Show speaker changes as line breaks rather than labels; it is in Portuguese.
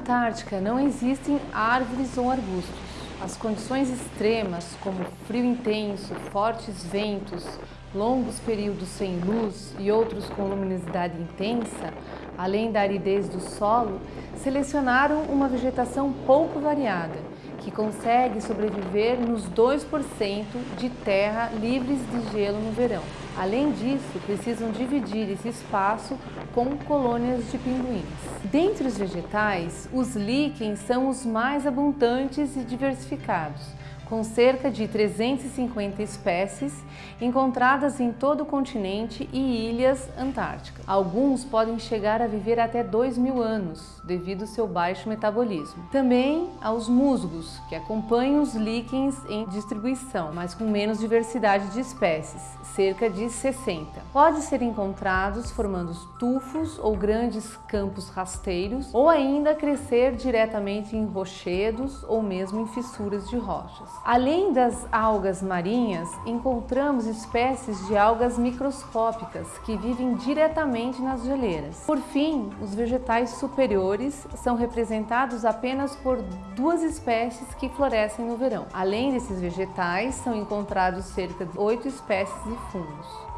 Antártica não existem árvores ou arbustos. As condições extremas, como frio intenso, fortes ventos, longos períodos sem luz e outros com luminosidade intensa, além da aridez do solo, selecionaram uma vegetação pouco variada, que consegue sobreviver nos 2% de terra livres de gelo no verão. Além disso, precisam dividir esse espaço com colônias de pinguins. Dentre os vegetais, os líquens são os mais abundantes e diversificados, com cerca de 350 espécies encontradas em todo o continente e ilhas antárticas. Alguns podem chegar a viver até 2 mil anos, devido ao seu baixo metabolismo. Também aos musgos, que acompanham os líquens em distribuição, mas com menos diversidade de espécies, cerca de 60. Pode ser encontrados formando tufos ou grandes campos rasteiros, ou ainda crescer diretamente em rochedos ou mesmo em fissuras de rochas. Além das algas marinhas, encontramos espécies de algas microscópicas que vivem diretamente nas geleiras. Por fim, os vegetais superiores são representados apenas por duas espécies que florescem no verão. Além desses vegetais, são encontrados cerca de oito espécies de fungos.